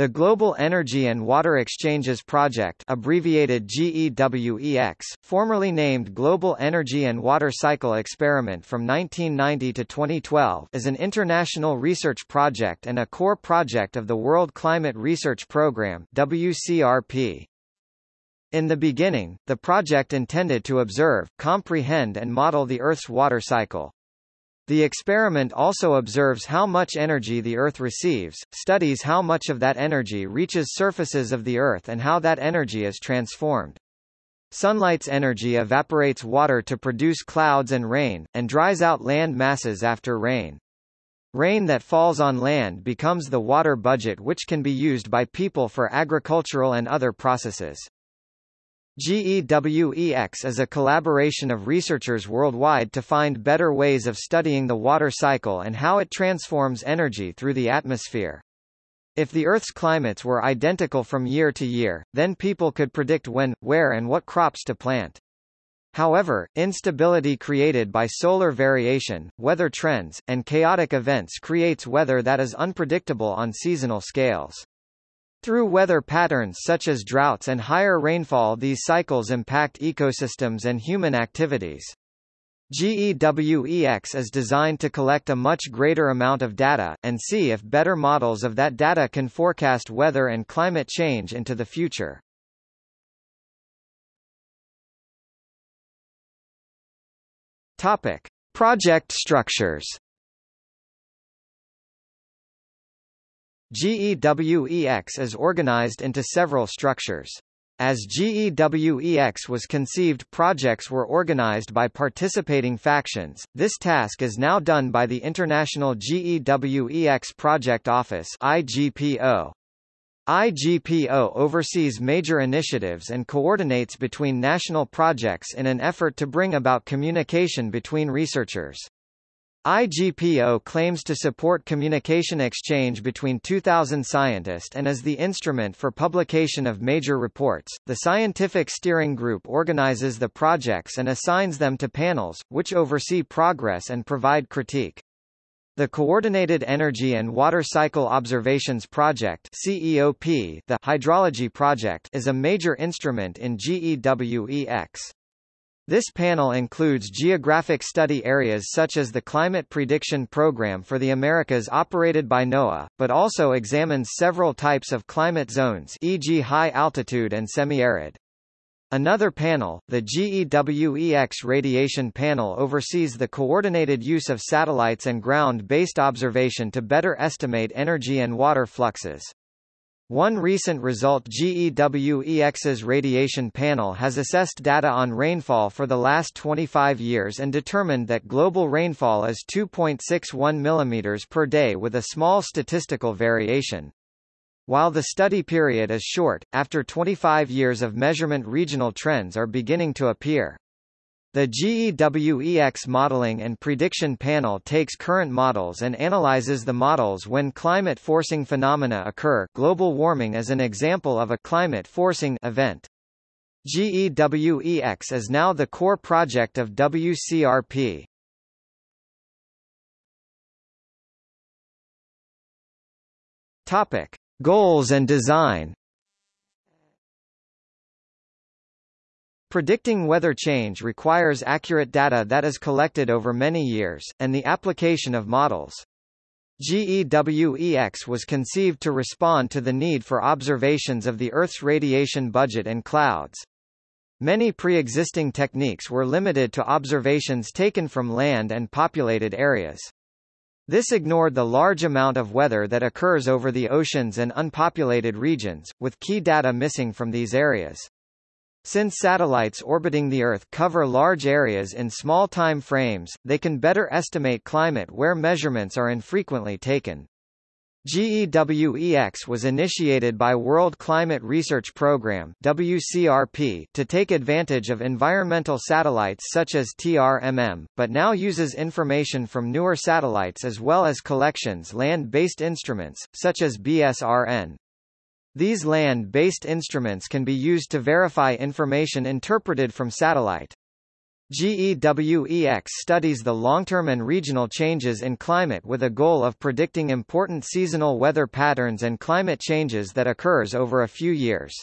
The Global Energy and Water Exchanges Project abbreviated GEWEX, formerly named Global Energy and Water Cycle Experiment from 1990 to 2012 is an international research project and a core project of the World Climate Research Programme WCRP. In the beginning, the project intended to observe, comprehend and model the Earth's water cycle. The experiment also observes how much energy the Earth receives, studies how much of that energy reaches surfaces of the Earth and how that energy is transformed. Sunlight's energy evaporates water to produce clouds and rain, and dries out land masses after rain. Rain that falls on land becomes the water budget which can be used by people for agricultural and other processes. GEWEX is a collaboration of researchers worldwide to find better ways of studying the water cycle and how it transforms energy through the atmosphere. If the Earth's climates were identical from year to year, then people could predict when, where and what crops to plant. However, instability created by solar variation, weather trends, and chaotic events creates weather that is unpredictable on seasonal scales. Through weather patterns such as droughts and higher rainfall these cycles impact ecosystems and human activities. GEWEX is designed to collect a much greater amount of data, and see if better models of that data can forecast weather and climate change into the future. Topic. Project structures GEWEX is organized into several structures. As GEWEX was conceived projects were organized by participating factions, this task is now done by the International GEWEX Project Office IGPO. IGPO oversees major initiatives and coordinates between national projects in an effort to bring about communication between researchers. IGPO claims to support communication exchange between 2,000 scientists and is the instrument for publication of major reports. The Scientific Steering Group organizes the projects and assigns them to panels, which oversee progress and provide critique. The Coordinated Energy and Water Cycle Observations Project CEOP, the Hydrology Project is a major instrument in GEWEX. This panel includes geographic study areas such as the Climate Prediction Program for the Americas operated by NOAA, but also examines several types of climate zones e.g. high altitude and semi-arid. Another panel, the GEWEX Radiation Panel oversees the coordinated use of satellites and ground-based observation to better estimate energy and water fluxes. One recent result GEWEX's radiation panel has assessed data on rainfall for the last 25 years and determined that global rainfall is 2.61 mm per day with a small statistical variation. While the study period is short, after 25 years of measurement regional trends are beginning to appear. The GEWEX modeling and prediction panel takes current models and analyzes the models when climate forcing phenomena occur global warming is an example of a climate forcing event. GEWEX is now the core project of WCRP. Topic. Goals and design Predicting weather change requires accurate data that is collected over many years, and the application of models. GEWEX was conceived to respond to the need for observations of the Earth's radiation budget and clouds. Many pre-existing techniques were limited to observations taken from land and populated areas. This ignored the large amount of weather that occurs over the oceans and unpopulated regions, with key data missing from these areas. Since satellites orbiting the Earth cover large areas in small time frames, they can better estimate climate where measurements are infrequently taken. GEWEX was initiated by World Climate Research Programme WCRP to take advantage of environmental satellites such as TRMM, but now uses information from newer satellites as well as collections land-based instruments, such as BSRN. These land-based instruments can be used to verify information interpreted from satellite. GEWEX studies the long-term and regional changes in climate with a goal of predicting important seasonal weather patterns and climate changes that occurs over a few years.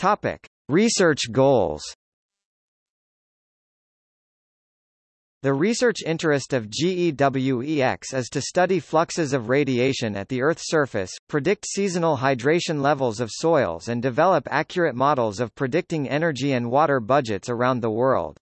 Topic: Research goals. The research interest of GEWEX is to study fluxes of radiation at the Earth's surface, predict seasonal hydration levels of soils and develop accurate models of predicting energy and water budgets around the world.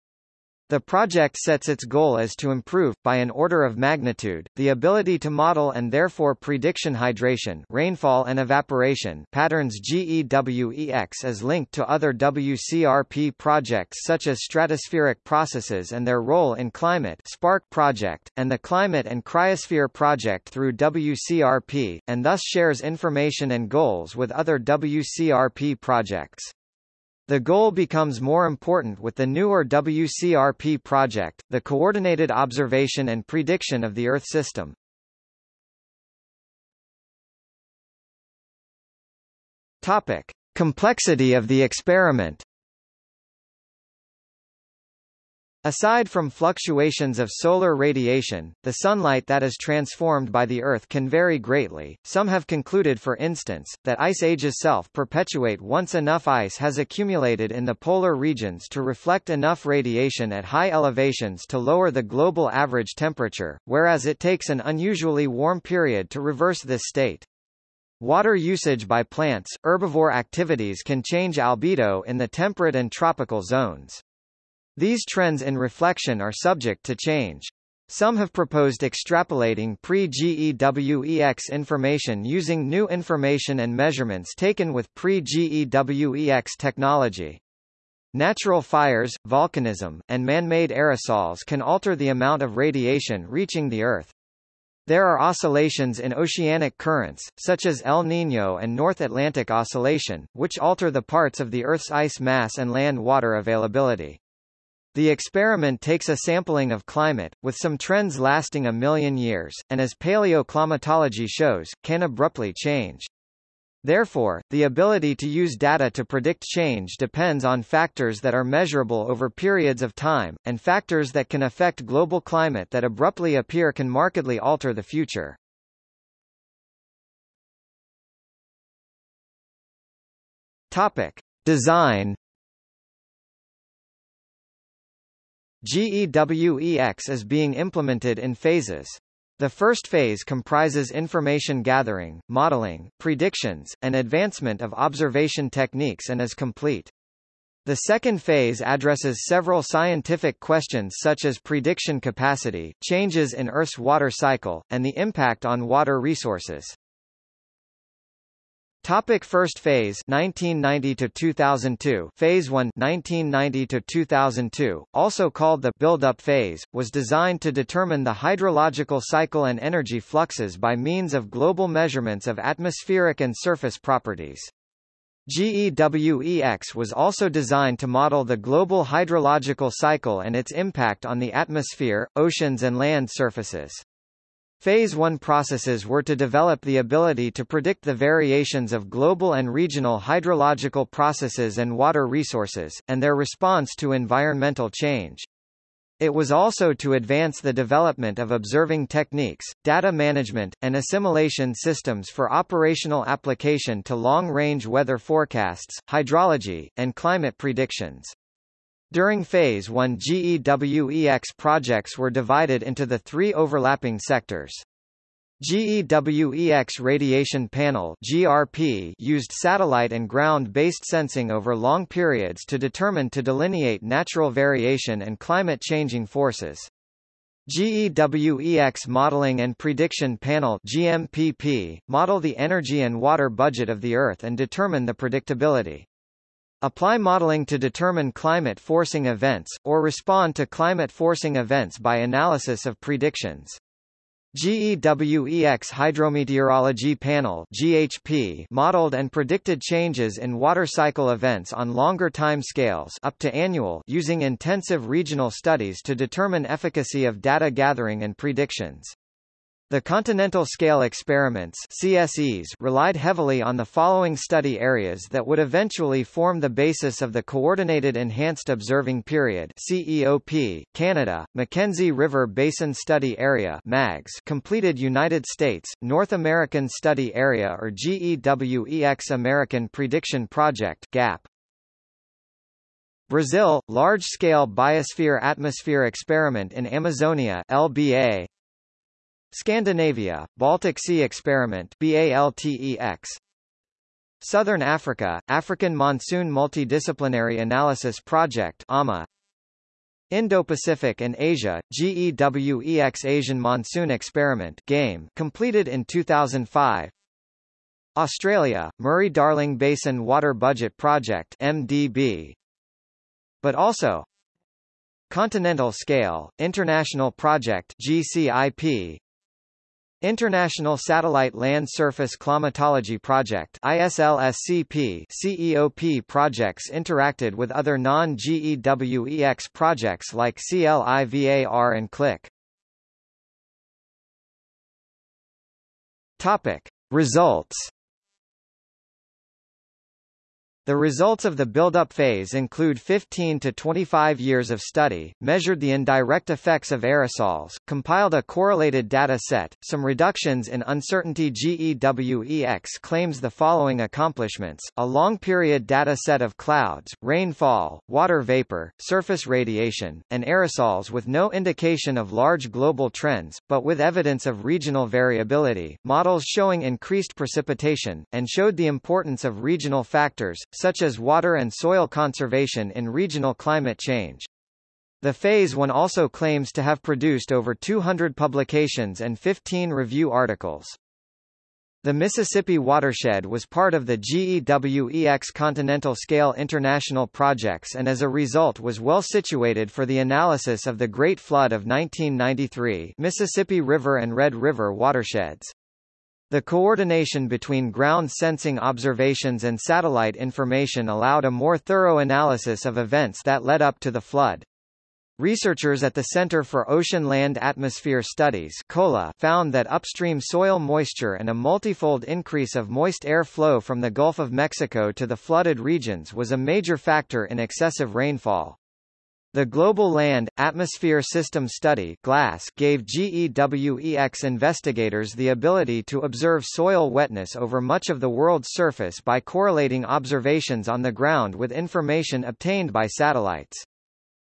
The project sets its goal as to improve, by an order of magnitude, the ability to model and therefore prediction hydration rainfall and evaporation patterns GEWEX is linked to other WCRP projects such as stratospheric processes and their role in climate SPARC project, and the Climate and Cryosphere project through WCRP, and thus shares information and goals with other WCRP projects. The goal becomes more important with the newer WCRP project, the Coordinated Observation and Prediction of the Earth System. Topic: Complexity of the experiment. Aside from fluctuations of solar radiation, the sunlight that is transformed by the Earth can vary greatly. Some have concluded for instance, that ice ages self-perpetuate once enough ice has accumulated in the polar regions to reflect enough radiation at high elevations to lower the global average temperature, whereas it takes an unusually warm period to reverse this state. Water usage by plants, herbivore activities can change albedo in the temperate and tropical zones. These trends in reflection are subject to change. Some have proposed extrapolating pre-GEWEX information using new information and measurements taken with pre-GEWEX technology. Natural fires, volcanism, and man-made aerosols can alter the amount of radiation reaching the Earth. There are oscillations in oceanic currents, such as El Niño and North Atlantic Oscillation, which alter the parts of the Earth's ice mass and land water availability. The experiment takes a sampling of climate, with some trends lasting a million years, and as paleoclimatology shows, can abruptly change. Therefore, the ability to use data to predict change depends on factors that are measurable over periods of time, and factors that can affect global climate that abruptly appear can markedly alter the future. Topic. Design GEWEX is being implemented in phases. The first phase comprises information gathering, modeling, predictions, and advancement of observation techniques and is complete. The second phase addresses several scientific questions such as prediction capacity, changes in Earth's water cycle, and the impact on water resources. Topic First phase 1990 to 2002 Phase 1 1990 to 2002 also called the build-up phase was designed to determine the hydrological cycle and energy fluxes by means of global measurements of atmospheric and surface properties. GEWEX was also designed to model the global hydrological cycle and its impact on the atmosphere, oceans and land surfaces. Phase 1 processes were to develop the ability to predict the variations of global and regional hydrological processes and water resources, and their response to environmental change. It was also to advance the development of observing techniques, data management, and assimilation systems for operational application to long-range weather forecasts, hydrology, and climate predictions. During Phase 1 GEWEX projects were divided into the three overlapping sectors. GEWEX Radiation Panel GRP used satellite and ground-based sensing over long periods to determine to delineate natural variation and climate-changing forces. GEWEX Modeling and Prediction Panel GMPP, model the energy and water budget of the Earth and determine the predictability. Apply modeling to determine climate forcing events, or respond to climate forcing events by analysis of predictions. GEWEX Hydrometeorology Panel GHP modeled and predicted changes in water cycle events on longer time scales up to annual using intensive regional studies to determine efficacy of data gathering and predictions. The continental scale experiments CSEs relied heavily on the following study areas that would eventually form the basis of the Coordinated Enhanced Observing Period CEOP, Canada, Mackenzie River Basin Study Area MAGS, completed United States, North American Study Area or GEWEX American Prediction Project GAP. Brazil, Large-Scale Biosphere Atmosphere Experiment in Amazonia LBA, Scandinavia, Baltic Sea Experiment BALTEX Southern Africa, African Monsoon Multidisciplinary Analysis Project AMMA Indo-Pacific and Asia, GEWEX Asian Monsoon Experiment GAME completed in 2005 Australia, Murray-Darling Basin Water Budget Project MDB but also Continental Scale, International Project GCIP International Satellite Land Surface Climatology Project ISLSCP CEOP projects interacted with other non-GEWEX projects like CLIVAR and CLIC. Topic: Results the results of the build-up phase include 15 to 25 years of study, measured the indirect effects of aerosols, compiled a correlated data set, some reductions in uncertainty GEWEX claims the following accomplishments, a long-period data set of clouds, rainfall, water vapor, surface radiation, and aerosols with no indication of large global trends, but with evidence of regional variability, models showing increased precipitation, and showed the importance of regional factors, such as water and soil conservation in regional climate change. The Phase 1 also claims to have produced over 200 publications and 15 review articles. The Mississippi watershed was part of the GEWEX Continental Scale International projects and as a result was well situated for the analysis of the Great Flood of 1993 Mississippi River and Red River watersheds. The coordination between ground sensing observations and satellite information allowed a more thorough analysis of events that led up to the flood. Researchers at the Center for Ocean Land Atmosphere Studies COLA found that upstream soil moisture and a multifold increase of moist air flow from the Gulf of Mexico to the flooded regions was a major factor in excessive rainfall. The Global Land, Atmosphere System Study GLASS gave GEWEX investigators the ability to observe soil wetness over much of the world's surface by correlating observations on the ground with information obtained by satellites.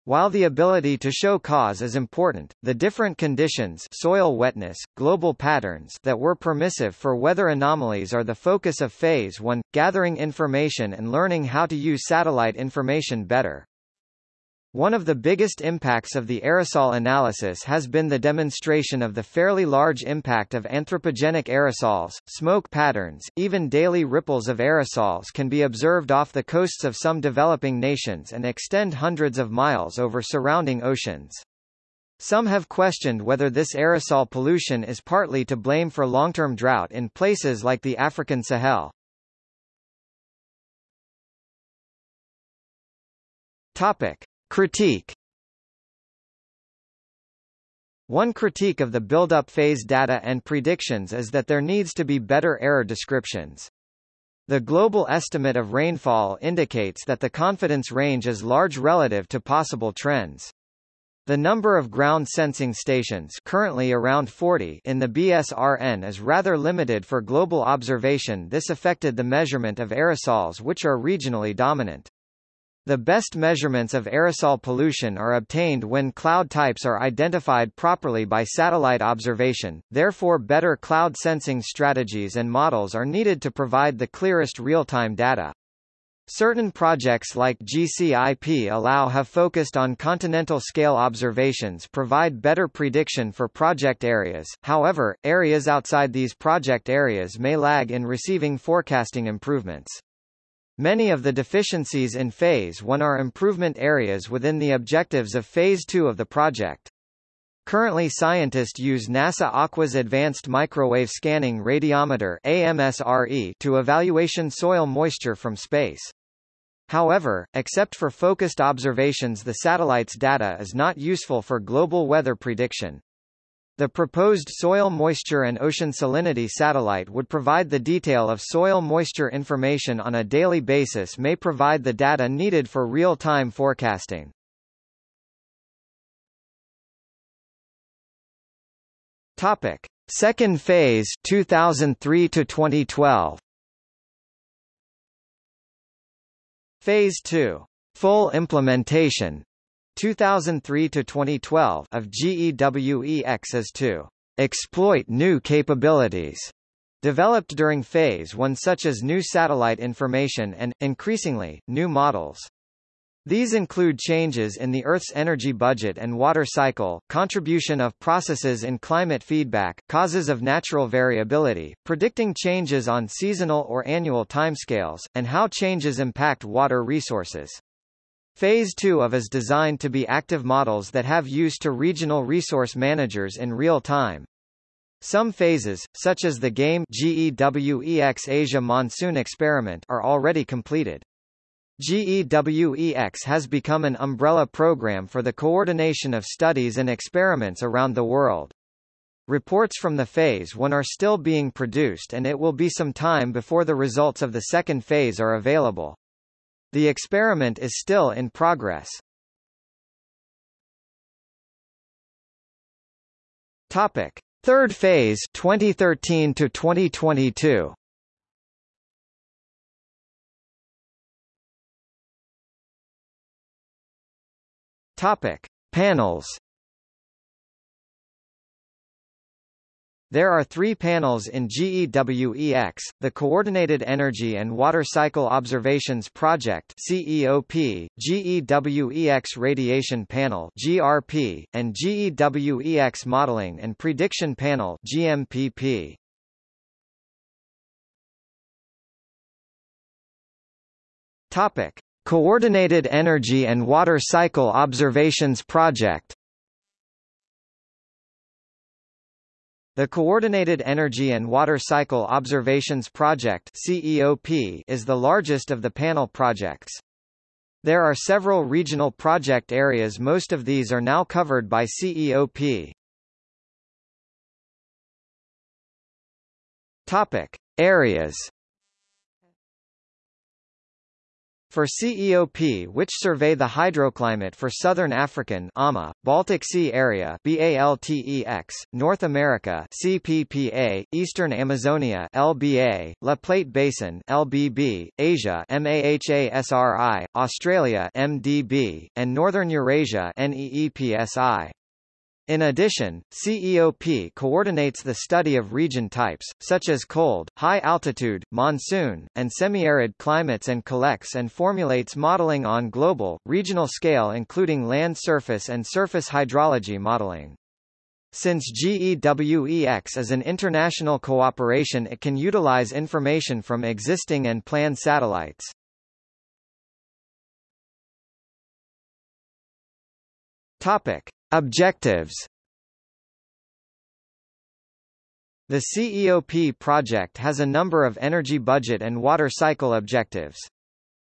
While the ability to show cause is important, the different conditions soil wetness, global patterns that were permissive for weather anomalies are the focus of Phase 1, gathering information and learning how to use satellite information better. One of the biggest impacts of the aerosol analysis has been the demonstration of the fairly large impact of anthropogenic aerosols, smoke patterns, even daily ripples of aerosols can be observed off the coasts of some developing nations and extend hundreds of miles over surrounding oceans. Some have questioned whether this aerosol pollution is partly to blame for long-term drought in places like the African Sahel. Topic. Critique One critique of the build-up phase data and predictions is that there needs to be better error descriptions. The global estimate of rainfall indicates that the confidence range is large relative to possible trends. The number of ground sensing stations currently around 40 in the BSRN is rather limited for global observation this affected the measurement of aerosols which are regionally dominant. The best measurements of aerosol pollution are obtained when cloud types are identified properly by satellite observation, therefore better cloud sensing strategies and models are needed to provide the clearest real-time data. Certain projects like GCIP allow have focused on continental scale observations provide better prediction for project areas, however, areas outside these project areas may lag in receiving forecasting improvements. Many of the deficiencies in Phase 1 are improvement areas within the objectives of Phase 2 of the project. Currently scientists use NASA Aqua's Advanced Microwave Scanning Radiometer AMSRE to evaluation soil moisture from space. However, except for focused observations the satellite's data is not useful for global weather prediction. The proposed soil moisture and ocean salinity satellite would provide the detail of soil moisture information on a daily basis may provide the data needed for real-time forecasting. Topic: Second phase 2003 to 2012. Phase 2. Full implementation 2003 to 2012 of GEWEX is to exploit new capabilities developed during phase 1 such as new satellite information and increasingly new models. These include changes in the Earth's energy budget and water cycle, contribution of processes in climate feedback, causes of natural variability, predicting changes on seasonal or annual timescales, and how changes impact water resources. Phase 2 of is designed to be active models that have use to regional resource managers in real time. Some phases, such as the GAME GEWEX Asia Monsoon Experiment are already completed. GEWEX has become an umbrella program for the coordination of studies and experiments around the world. Reports from the Phase 1 are still being produced and it will be some time before the results of the second phase are available. The experiment is still in progress. Topic: Third phase 2013 to 2022. Topic: Panels. There are three panels in GEWEX, the Coordinated Energy and Water Cycle Observations Project CEOP, GEWEX Radiation Panel GRP, and GEWEX Modeling and Prediction Panel GMPP. Topic: Coordinated Energy and Water Cycle Observations Project The Coordinated Energy and Water Cycle Observations Project CEOP is the largest of the panel projects. There are several regional project areas most of these are now covered by CEOP. Topic. Areas For CEOP which survey the hydroclimate for Southern African AMMA, Baltic Sea Area BALTEX, North America CPPA, Eastern Amazonia LBA, La Plata Basin LBB, Asia MAHASRI, Australia MDB, and Northern Eurasia NEESPI. In addition, CEOP coordinates the study of region types, such as cold, high-altitude, monsoon, and semi-arid climates and collects and formulates modeling on global, regional scale including land surface and surface hydrology modeling. Since GEWEX is an international cooperation it can utilize information from existing and planned satellites. Topic. Objectives The CEOP project has a number of energy budget and water cycle objectives.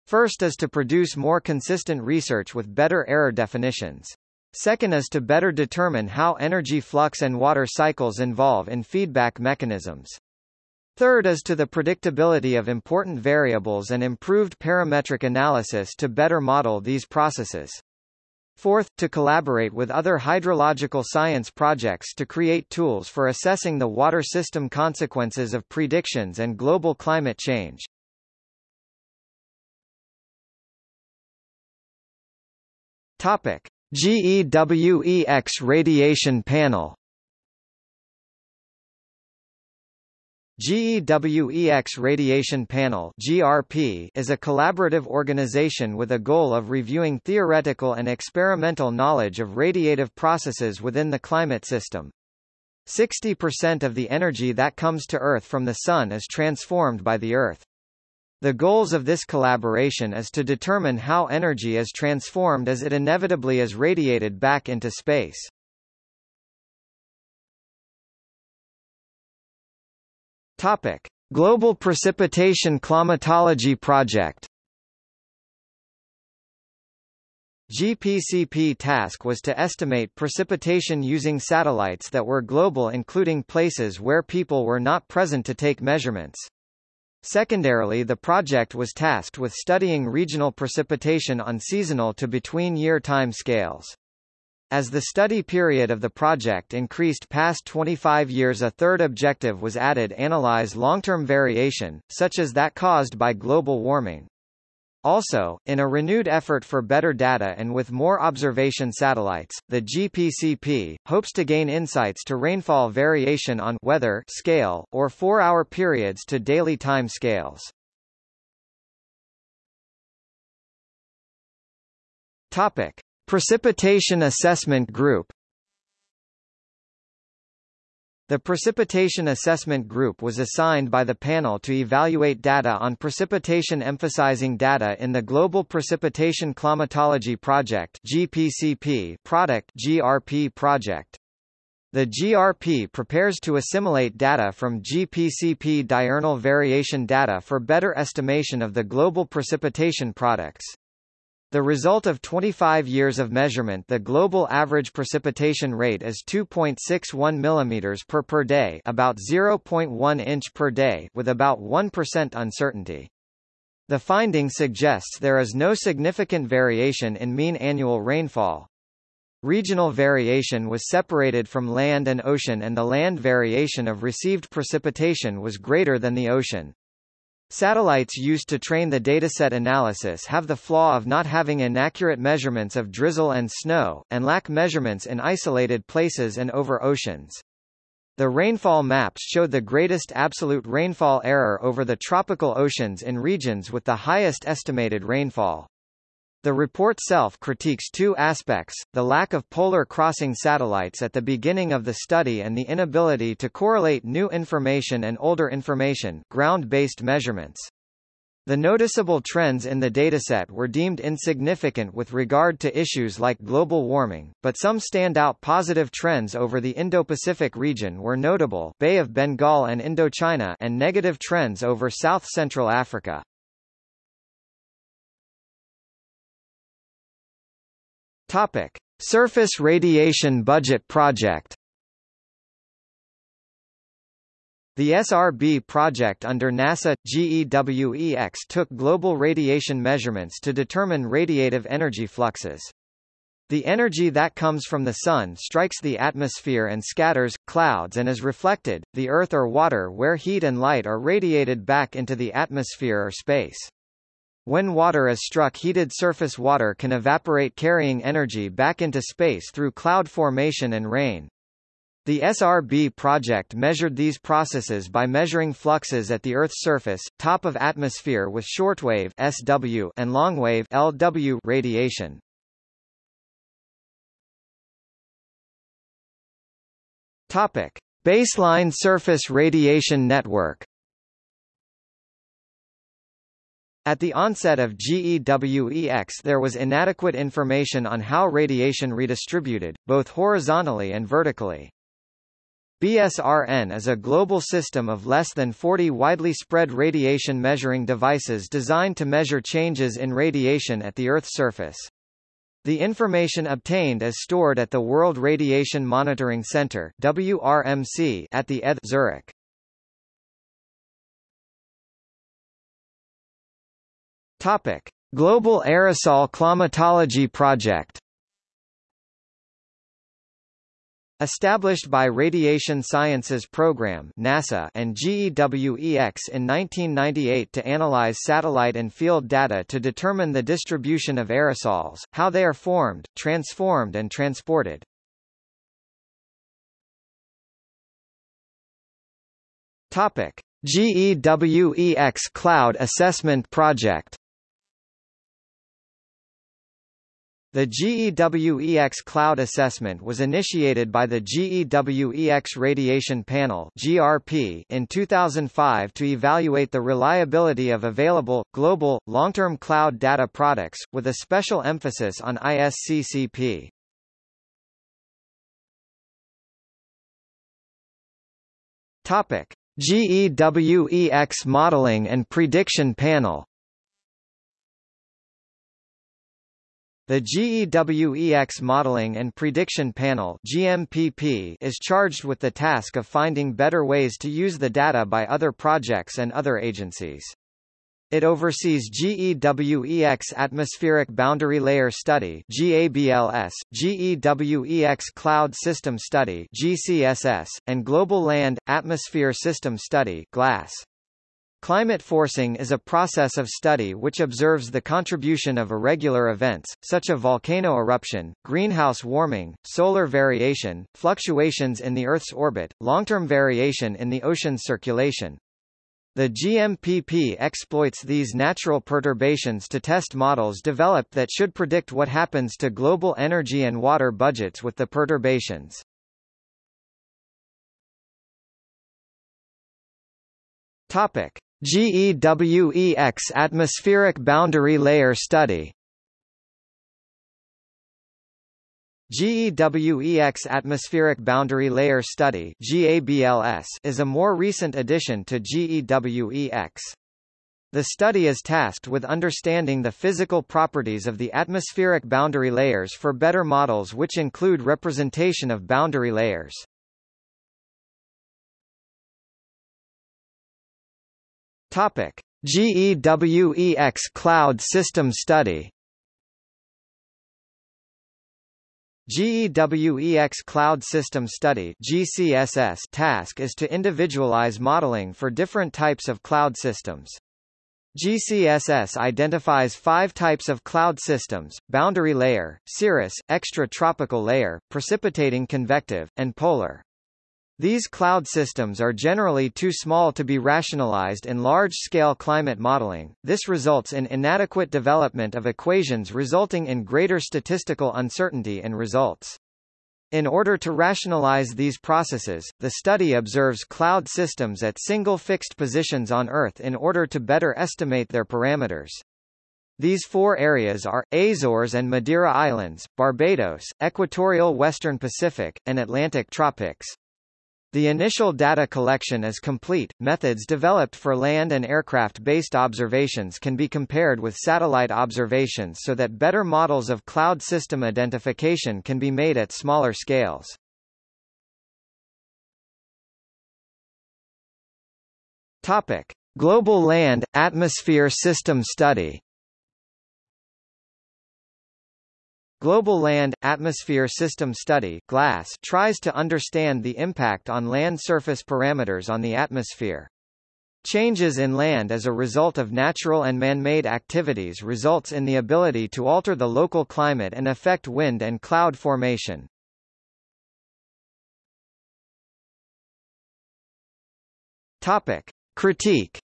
First is to produce more consistent research with better error definitions. Second is to better determine how energy flux and water cycles involve in feedback mechanisms. Third is to the predictability of important variables and improved parametric analysis to better model these processes. Fourth, to collaborate with other hydrological science projects to create tools for assessing the water system consequences of predictions and global climate change. Topic: GEWEX radiation panel GEWEX Radiation Panel GRP is a collaborative organization with a goal of reviewing theoretical and experimental knowledge of radiative processes within the climate system. 60% of the energy that comes to Earth from the Sun is transformed by the Earth. The goals of this collaboration is to determine how energy is transformed as it inevitably is radiated back into space. Topic: Global Precipitation Climatology Project. GPCP task was to estimate precipitation using satellites that were global including places where people were not present to take measurements. Secondarily the project was tasked with studying regional precipitation on seasonal to between-year time scales. As the study period of the project increased past 25 years a third objective was added analyze long-term variation, such as that caused by global warming. Also, in a renewed effort for better data and with more observation satellites, the GPCP, hopes to gain insights to rainfall variation on weather scale, or four-hour periods to daily time scales. Topic. Precipitation Assessment Group the Precipitation Assessment Group was assigned by the panel to evaluate data on precipitation emphasizing data in the Global Precipitation Climatology Project GPCP product GRP project. The GRP prepares to assimilate data from GPCP diurnal variation data for better estimation of the global precipitation products. The result of 25 years of measurement the global average precipitation rate is 2.61 mm per per day about 0.1 inch per day with about 1% uncertainty. The finding suggests there is no significant variation in mean annual rainfall. Regional variation was separated from land and ocean and the land variation of received precipitation was greater than the ocean. Satellites used to train the dataset analysis have the flaw of not having inaccurate measurements of drizzle and snow, and lack measurements in isolated places and over oceans. The rainfall maps showed the greatest absolute rainfall error over the tropical oceans in regions with the highest estimated rainfall. The report self-critiques two aspects, the lack of polar crossing satellites at the beginning of the study and the inability to correlate new information and older information ground-based measurements. The noticeable trends in the dataset were deemed insignificant with regard to issues like global warming, but some standout positive trends over the Indo-Pacific region were notable Bay of Bengal and Indochina and negative trends over South-Central Africa. Topic: Surface Radiation Budget Project. The SRB project under NASA GEWEX took global radiation measurements to determine radiative energy fluxes. The energy that comes from the Sun strikes the atmosphere and scatters, clouds and is reflected, the Earth or water where heat and light are radiated back into the atmosphere or space. When water is struck heated surface water can evaporate carrying energy back into space through cloud formation and rain. The SRB project measured these processes by measuring fluxes at the Earth's surface, top of atmosphere with shortwave SW and longwave LW radiation. Topic: Baseline surface radiation network At the onset of GEWEX there was inadequate information on how radiation redistributed, both horizontally and vertically. BSRN is a global system of less than 40 widely spread radiation measuring devices designed to measure changes in radiation at the Earth's surface. The information obtained is stored at the World Radiation Monitoring Center WRMC at the ETH Zurich. Topic: Global Aerosol Climatology Project. Established by Radiation Sciences Program NASA and GEWEX in 1998 to analyze satellite and field data to determine the distribution of aerosols, how they are formed, transformed and transported. Topic: GEWEX Cloud Assessment Project The GEWEX Cloud Assessment was initiated by the GEWEX Radiation Panel (GRP) in 2005 to evaluate the reliability of available global long-term cloud data products with a special emphasis on ISCCP. Topic: GEWEX Modeling and Prediction Panel The GEWEX Modeling and Prediction Panel GMPP is charged with the task of finding better ways to use the data by other projects and other agencies. It oversees GEWEX Atmospheric Boundary Layer Study GABLS, GEWEX Cloud System Study GCSS, and Global Land Atmosphere System Study GLASS. Climate forcing is a process of study which observes the contribution of irregular events, such as volcano eruption, greenhouse warming, solar variation, fluctuations in the Earth's orbit, long-term variation in the ocean's circulation. The GMPP exploits these natural perturbations to test models developed that should predict what happens to global energy and water budgets with the perturbations. Topic. GEWEX Atmospheric Boundary Layer Study GEWEX Atmospheric Boundary Layer Study is a more recent addition to GEWEX. The study is tasked with understanding the physical properties of the atmospheric boundary layers for better models which include representation of boundary layers. Topic: GEWEX Cloud System Study. GEWEX Cloud System Study GCSS task is to individualize modeling for different types of cloud systems. GCSS identifies five types of cloud systems, boundary layer, cirrus, extratropical layer, precipitating convective, and polar. These cloud systems are generally too small to be rationalized in large-scale climate modeling. This results in inadequate development of equations resulting in greater statistical uncertainty in results. In order to rationalize these processes, the study observes cloud systems at single fixed positions on Earth in order to better estimate their parameters. These four areas are, Azores and Madeira Islands, Barbados, Equatorial Western Pacific, and Atlantic Tropics. The initial data collection is complete. Methods developed for land and aircraft-based observations can be compared with satellite observations so that better models of cloud system identification can be made at smaller scales. Topic: Global Land Atmosphere System Study. Global Land – Atmosphere System Study GLASS tries to understand the impact on land surface parameters on the atmosphere. Changes in land as a result of natural and man-made activities results in the ability to alter the local climate and affect wind and cloud formation. Topic. Critique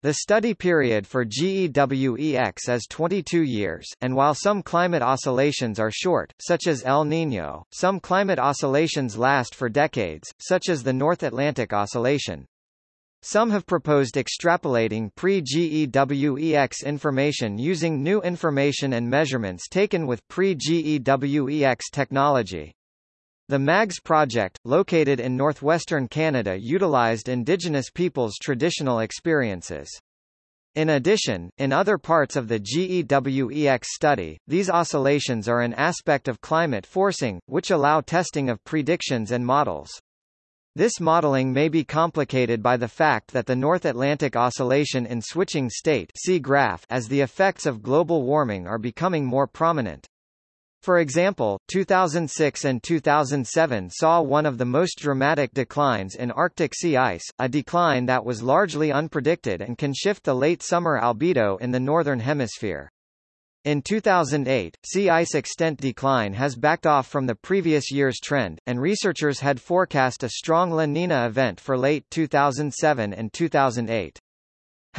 The study period for GEWEX is 22 years, and while some climate oscillations are short, such as El Niño, some climate oscillations last for decades, such as the North Atlantic Oscillation. Some have proposed extrapolating pre-GEWEX information using new information and measurements taken with pre-GEWEX technology. The MAGS project, located in northwestern Canada utilized Indigenous peoples' traditional experiences. In addition, in other parts of the GEWEX study, these oscillations are an aspect of climate forcing, which allow testing of predictions and models. This modeling may be complicated by the fact that the North Atlantic Oscillation in switching state see graph as the effects of global warming are becoming more prominent. For example, 2006 and 2007 saw one of the most dramatic declines in Arctic sea ice, a decline that was largely unpredicted and can shift the late summer albedo in the Northern Hemisphere. In 2008, sea ice extent decline has backed off from the previous year's trend, and researchers had forecast a strong La Nina event for late 2007 and 2008.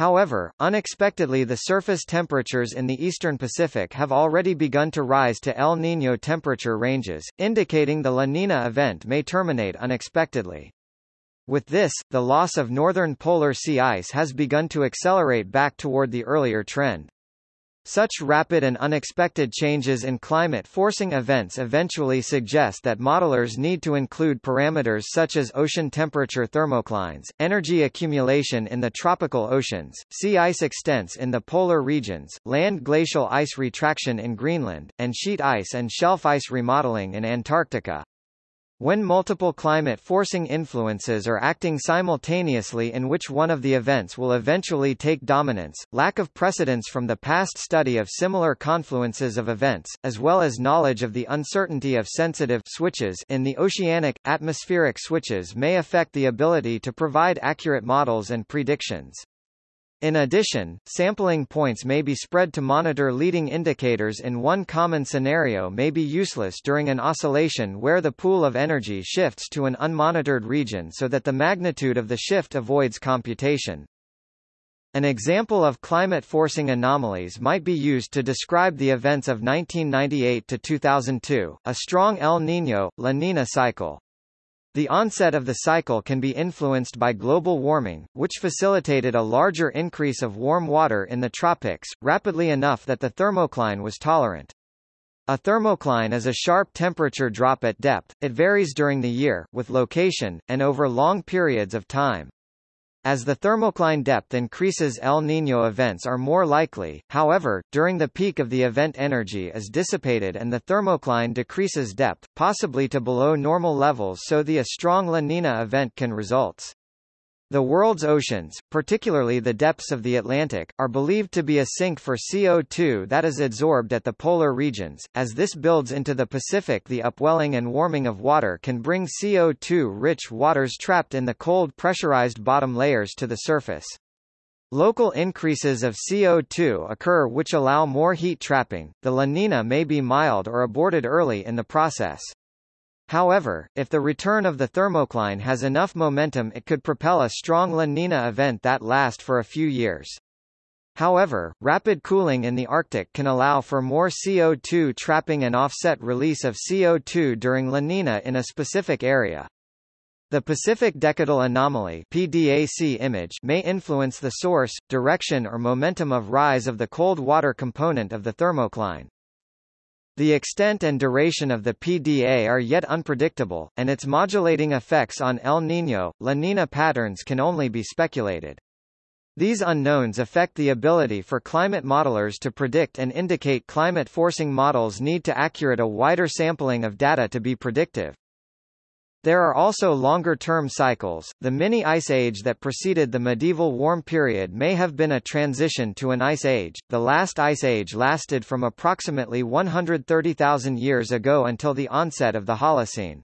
However, unexpectedly the surface temperatures in the eastern Pacific have already begun to rise to El Niño temperature ranges, indicating the La Nina event may terminate unexpectedly. With this, the loss of northern polar sea ice has begun to accelerate back toward the earlier trend. Such rapid and unexpected changes in climate-forcing events eventually suggest that modelers need to include parameters such as ocean temperature thermoclines, energy accumulation in the tropical oceans, sea ice extents in the polar regions, land glacial ice retraction in Greenland, and sheet ice and shelf ice remodeling in Antarctica. When multiple climate-forcing influences are acting simultaneously in which one of the events will eventually take dominance, lack of precedence from the past study of similar confluences of events, as well as knowledge of the uncertainty of sensitive switches in the oceanic, atmospheric switches may affect the ability to provide accurate models and predictions. In addition, sampling points may be spread to monitor leading indicators in one common scenario may be useless during an oscillation where the pool of energy shifts to an unmonitored region so that the magnitude of the shift avoids computation. An example of climate-forcing anomalies might be used to describe the events of 1998 to 2002, a strong El Niño, La Nina cycle. The onset of the cycle can be influenced by global warming, which facilitated a larger increase of warm water in the tropics, rapidly enough that the thermocline was tolerant. A thermocline is a sharp temperature drop at depth, it varies during the year, with location, and over long periods of time. As the thermocline depth increases El Niño events are more likely, however, during the peak of the event energy is dissipated and the thermocline decreases depth, possibly to below normal levels so the a strong La Nina event can result. The world's oceans, particularly the depths of the Atlantic, are believed to be a sink for CO2 that is adsorbed at the polar regions. As this builds into the Pacific, the upwelling and warming of water can bring CO2-rich waters trapped in the cold pressurized bottom layers to the surface. Local increases of CO2 occur which allow more heat trapping. The La Nina may be mild or aborted early in the process. However, if the return of the thermocline has enough momentum it could propel a strong La Nina event that last for a few years. However, rapid cooling in the Arctic can allow for more CO2 trapping and offset release of CO2 during La Nina in a specific area. The Pacific Decadal Anomaly PDAC image may influence the source, direction or momentum of rise of the cold water component of the thermocline. The extent and duration of the PDA are yet unpredictable, and its modulating effects on El Niño, La Nina patterns can only be speculated. These unknowns affect the ability for climate modelers to predict and indicate climate forcing models need to accurate a wider sampling of data to be predictive. There are also longer-term cycles. The mini ice age that preceded the medieval warm period may have been a transition to an ice age. The last ice age lasted from approximately 130,000 years ago until the onset of the Holocene.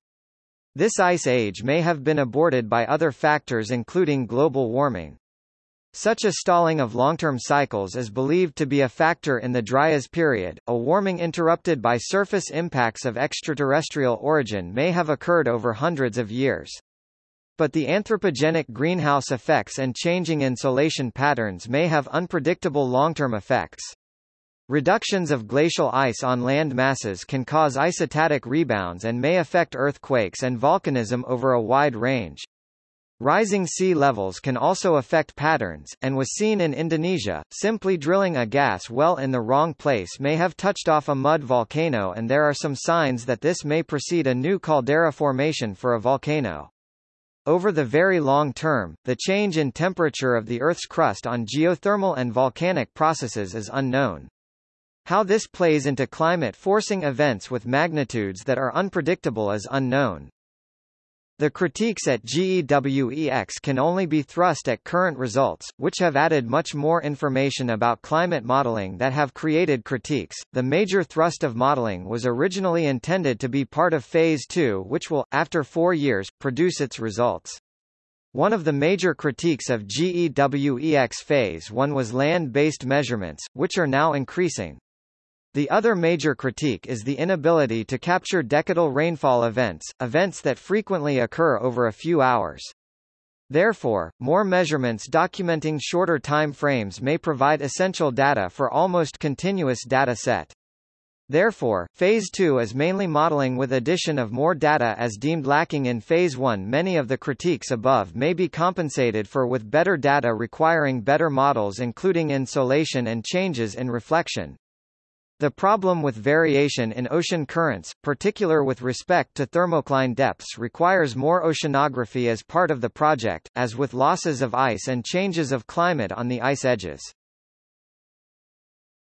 This ice age may have been aborted by other factors including global warming. Such a stalling of long-term cycles is believed to be a factor in the Dryas period. A warming interrupted by surface impacts of extraterrestrial origin may have occurred over hundreds of years. But the anthropogenic greenhouse effects and changing insolation patterns may have unpredictable long-term effects. Reductions of glacial ice on land masses can cause isostatic rebounds and may affect earthquakes and volcanism over a wide range. Rising sea levels can also affect patterns, and was seen in Indonesia. Simply drilling a gas well in the wrong place may have touched off a mud volcano, and there are some signs that this may precede a new caldera formation for a volcano. Over the very long term, the change in temperature of the Earth's crust on geothermal and volcanic processes is unknown. How this plays into climate-forcing events with magnitudes that are unpredictable is unknown. The critiques at GEWEX can only be thrust at current results, which have added much more information about climate modeling that have created critiques. The major thrust of modeling was originally intended to be part of Phase 2, which will, after four years, produce its results. One of the major critiques of GEWEX Phase 1 was land-based measurements, which are now increasing. The other major critique is the inability to capture decadal rainfall events, events that frequently occur over a few hours. Therefore, more measurements documenting shorter time frames may provide essential data for almost continuous data set. Therefore, Phase 2 is mainly modeling with addition of more data as deemed lacking in Phase 1 Many of the critiques above may be compensated for with better data requiring better models including insolation and changes in reflection. The problem with variation in ocean currents, particular with respect to thermocline depths requires more oceanography as part of the project, as with losses of ice and changes of climate on the ice edges.